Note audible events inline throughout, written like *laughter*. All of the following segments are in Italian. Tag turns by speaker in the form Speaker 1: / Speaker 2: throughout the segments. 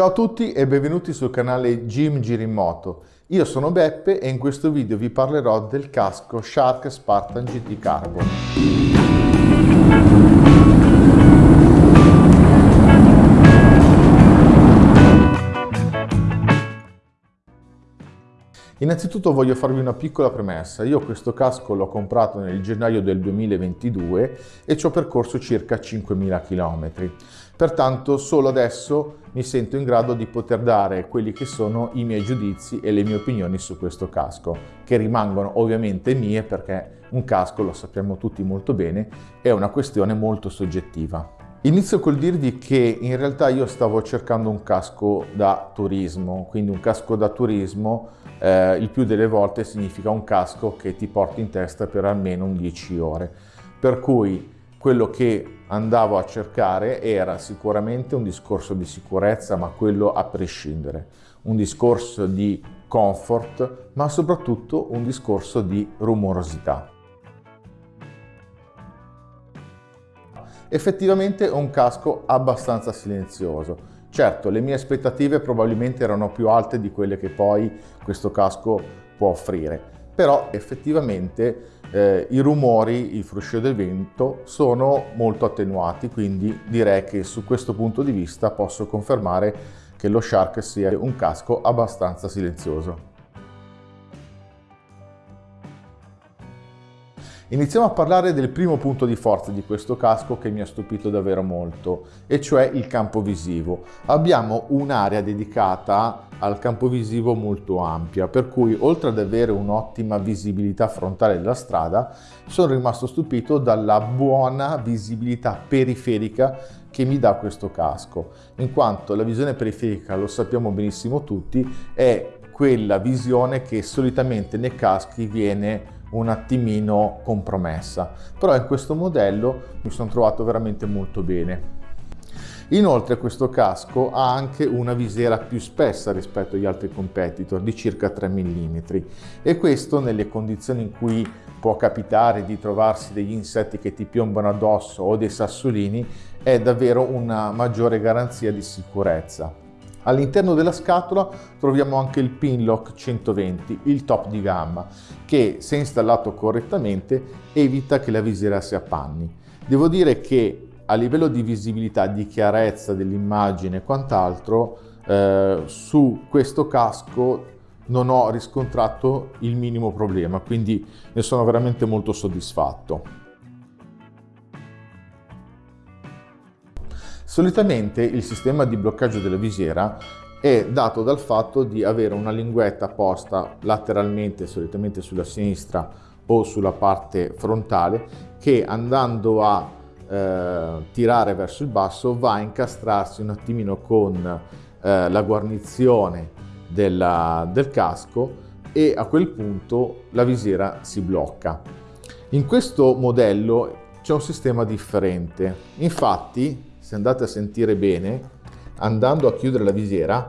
Speaker 1: Ciao a tutti e benvenuti sul canale Jim Girimoto. Io sono Beppe e in questo video vi parlerò del casco Shark Spartan GT Carbon. Innanzitutto voglio farvi una piccola premessa. Io questo casco l'ho comprato nel gennaio del 2022 e ci ho percorso circa 5.000 km. Pertanto solo adesso mi sento in grado di poter dare quelli che sono i miei giudizi e le mie opinioni su questo casco, che rimangono ovviamente mie perché un casco, lo sappiamo tutti molto bene, è una questione molto soggettiva. Inizio col dirvi che in realtà io stavo cercando un casco da turismo, quindi un casco da turismo eh, il più delle volte significa un casco che ti porti in testa per almeno 10 ore. Per cui quello che andavo a cercare era sicuramente un discorso di sicurezza, ma quello a prescindere, un discorso di comfort, ma soprattutto un discorso di rumorosità. Effettivamente è un casco abbastanza silenzioso, Certo, le mie aspettative probabilmente erano più alte di quelle che poi questo casco può offrire, però effettivamente eh, i rumori, il fruscio del vento sono molto attenuati, quindi direi che su questo punto di vista posso confermare che lo Shark sia un casco abbastanza silenzioso. Iniziamo a parlare del primo punto di forza di questo casco che mi ha stupito davvero molto, e cioè il campo visivo. Abbiamo un'area dedicata al campo visivo molto ampia, per cui oltre ad avere un'ottima visibilità frontale della strada, sono rimasto stupito dalla buona visibilità periferica che mi dà questo casco, in quanto la visione periferica, lo sappiamo benissimo tutti, è quella visione che solitamente nei caschi viene un attimino compromessa, però in questo modello mi sono trovato veramente molto bene. Inoltre questo casco ha anche una visiera più spessa rispetto agli altri competitor di circa 3 mm e questo nelle condizioni in cui può capitare di trovarsi degli insetti che ti piombano addosso o dei sassolini è davvero una maggiore garanzia di sicurezza. All'interno della scatola troviamo anche il Pinlock 120, il top di gamma, che se installato correttamente evita che la visiera si appanni. Devo dire che a livello di visibilità, di chiarezza dell'immagine e quant'altro, eh, su questo casco non ho riscontrato il minimo problema, quindi ne sono veramente molto soddisfatto. Solitamente il sistema di bloccaggio della visiera è dato dal fatto di avere una linguetta posta lateralmente, solitamente sulla sinistra o sulla parte frontale, che andando a eh, tirare verso il basso va a incastrarsi un attimino con eh, la guarnizione della, del casco e a quel punto la visiera si blocca. In questo modello c'è un sistema differente, infatti se andate a sentire bene, andando a chiudere la visiera,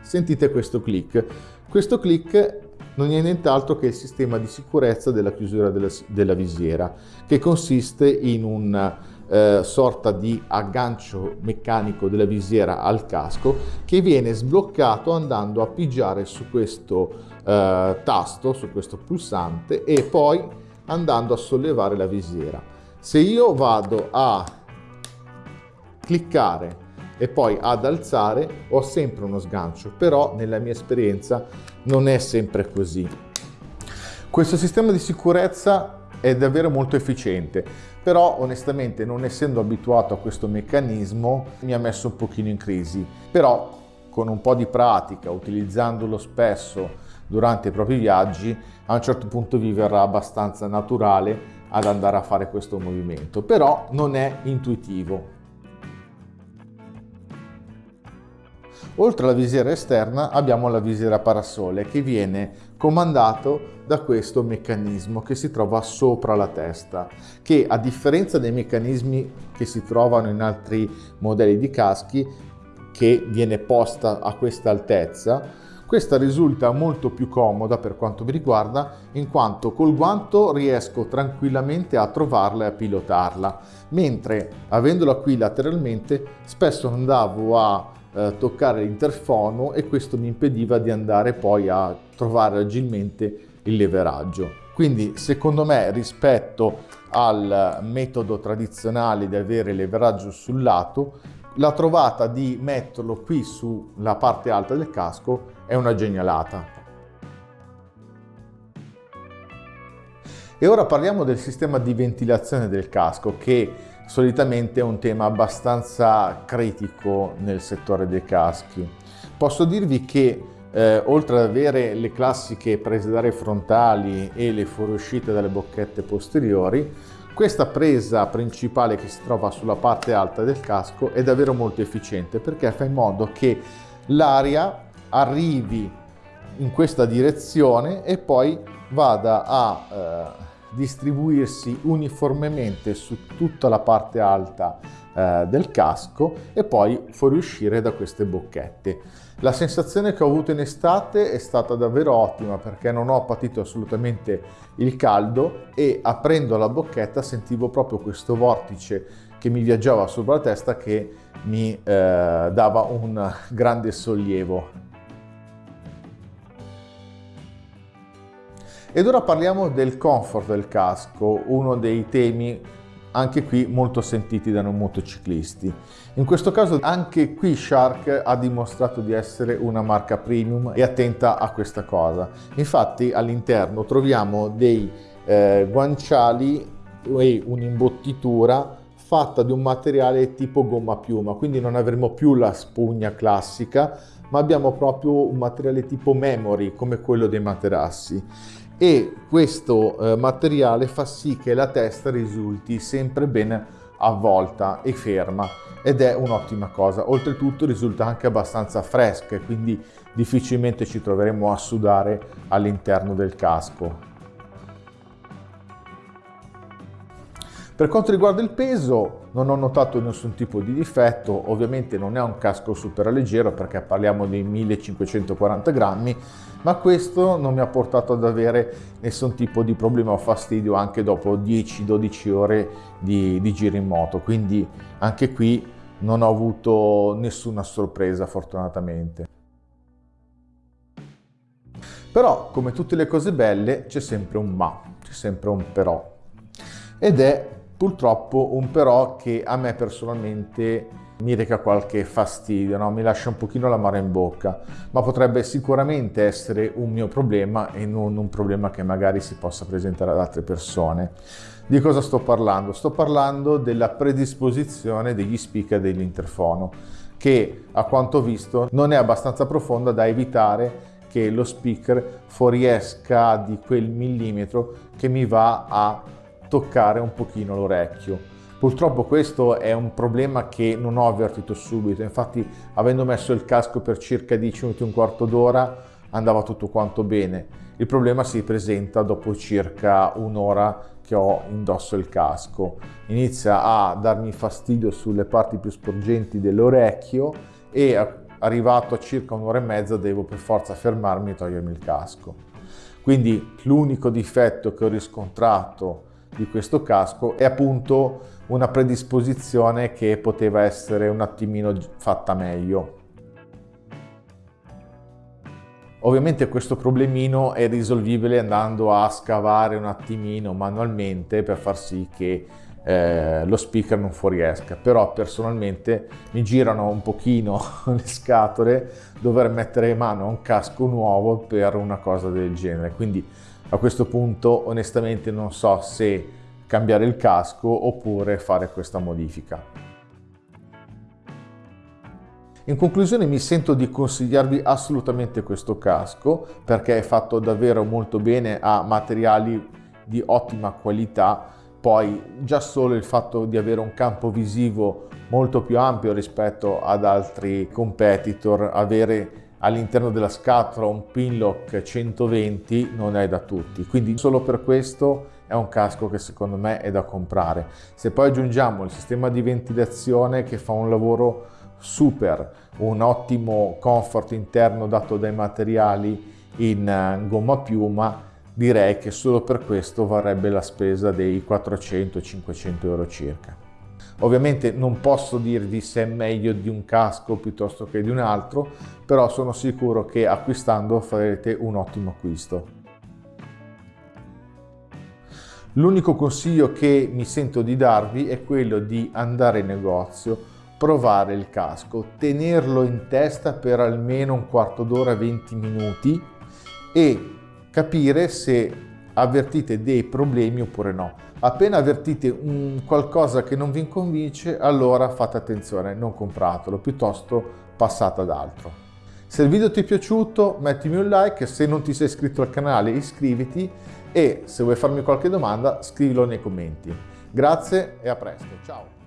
Speaker 1: sentite questo click. Questo click non è nient'altro che il sistema di sicurezza della chiusura della, della visiera, che consiste in una eh, sorta di aggancio meccanico della visiera al casco che viene sbloccato andando a pigiare su questo eh, tasto, su questo pulsante e poi andando a sollevare la visiera. Se io vado a cliccare e poi ad alzare ho sempre uno sgancio, però nella mia esperienza non è sempre così. Questo sistema di sicurezza è davvero molto efficiente, però onestamente non essendo abituato a questo meccanismo mi ha messo un pochino in crisi, però con un po' di pratica, utilizzandolo spesso durante i propri viaggi, a un certo punto vi verrà abbastanza naturale ad andare a fare questo movimento, però non è intuitivo, Oltre alla visiera esterna abbiamo la visiera parasole che viene comandato da questo meccanismo che si trova sopra la testa, che a differenza dei meccanismi che si trovano in altri modelli di caschi, che viene posta a questa altezza, questa risulta molto più comoda per quanto mi riguarda in quanto col guanto riesco tranquillamente a trovarla e a pilotarla, mentre avendola qui lateralmente spesso andavo a eh, toccare l'interfono e questo mi impediva di andare poi a trovare agilmente il leveraggio. Quindi secondo me rispetto al metodo tradizionale di avere leveraggio sul lato, la trovata di metterlo qui sulla parte alta del casco è una genialata. E ora parliamo del sistema di ventilazione del casco che solitamente è un tema abbastanza critico nel settore dei caschi. Posso dirvi che eh, oltre ad avere le classiche prese d'aria frontali e le fuoriuscite dalle bocchette posteriori, questa presa principale che si trova sulla parte alta del casco è davvero molto efficiente perché fa in modo che l'aria arrivi in questa direzione e poi vada a eh, distribuirsi uniformemente su tutta la parte alta eh, del casco e poi fuoriuscire da queste bocchette. La sensazione che ho avuto in estate è stata davvero ottima perché non ho patito assolutamente il caldo e aprendo la bocchetta sentivo proprio questo vortice che mi viaggiava sopra la testa che mi eh, dava un grande sollievo Ed ora parliamo del comfort del casco, uno dei temi anche qui molto sentiti da noi motociclisti. In questo caso anche qui Shark ha dimostrato di essere una marca premium e attenta a questa cosa. Infatti all'interno troviamo dei eh, guanciali e un'imbottitura fatta di un materiale tipo gomma piuma, quindi non avremo più la spugna classica, ma abbiamo proprio un materiale tipo memory come quello dei materassi e questo eh, materiale fa sì che la testa risulti sempre ben avvolta e ferma ed è un'ottima cosa. Oltretutto risulta anche abbastanza fresca e quindi difficilmente ci troveremo a sudare all'interno del casco. Per quanto riguarda il peso non ho notato nessun tipo di difetto, ovviamente non è un casco super leggero perché parliamo di 1540 grammi, ma questo non mi ha portato ad avere nessun tipo di problema o fastidio anche dopo 10-12 ore di, di giro in moto, quindi anche qui non ho avuto nessuna sorpresa fortunatamente. Però, come tutte le cose belle, c'è sempre un ma, c'è sempre un però. Ed è Purtroppo un però che a me personalmente mi reca qualche fastidio, no? mi lascia un pochino l'amaro in bocca, ma potrebbe sicuramente essere un mio problema e non un problema che magari si possa presentare ad altre persone. Di cosa sto parlando? Sto parlando della predisposizione degli speaker dell'interfono, che a quanto visto non è abbastanza profonda da evitare che lo speaker fuoriesca di quel millimetro che mi va a toccare un pochino l'orecchio. Purtroppo questo è un problema che non ho avvertito subito, infatti avendo messo il casco per circa 10 minuti, un quarto d'ora, andava tutto quanto bene. Il problema si presenta dopo circa un'ora che ho indosso il casco. Inizia a darmi fastidio sulle parti più sporgenti dell'orecchio e arrivato a circa un'ora e mezza devo per forza fermarmi e togliermi il casco. Quindi l'unico difetto che ho riscontrato di questo casco è appunto una predisposizione che poteva essere un attimino fatta meglio. Ovviamente questo problemino è risolvibile andando a scavare un attimino manualmente per far sì che eh, lo speaker non fuoriesca, però personalmente mi girano un pochino *laughs* le scatole dover mettere in mano a un casco nuovo per una cosa del genere, quindi a questo punto onestamente non so se cambiare il casco oppure fare questa modifica. In conclusione mi sento di consigliarvi assolutamente questo casco perché è fatto davvero molto bene, ha materiali di ottima qualità, poi già solo il fatto di avere un campo visivo molto più ampio rispetto ad altri competitor, avere all'interno della scatola un pin lock 120 non è da tutti. Quindi solo per questo è un casco che secondo me è da comprare. Se poi aggiungiamo il sistema di ventilazione che fa un lavoro super un ottimo comfort interno dato dai materiali in eh, gomma piuma direi che solo per questo varrebbe la spesa dei 400-500 euro circa Ovviamente non posso dirvi se è meglio di un casco piuttosto che di un altro, però sono sicuro che acquistando farete un ottimo acquisto. L'unico consiglio che mi sento di darvi è quello di andare in negozio, provare il casco, tenerlo in testa per almeno un quarto d'ora, 20 minuti e capire se avvertite dei problemi oppure no. Appena avvertite un qualcosa che non vi convince, allora fate attenzione, non compratelo, piuttosto passate ad altro. Se il video ti è piaciuto mettimi un like, se non ti sei iscritto al canale iscriviti e se vuoi farmi qualche domanda scrivilo nei commenti. Grazie e a presto, ciao!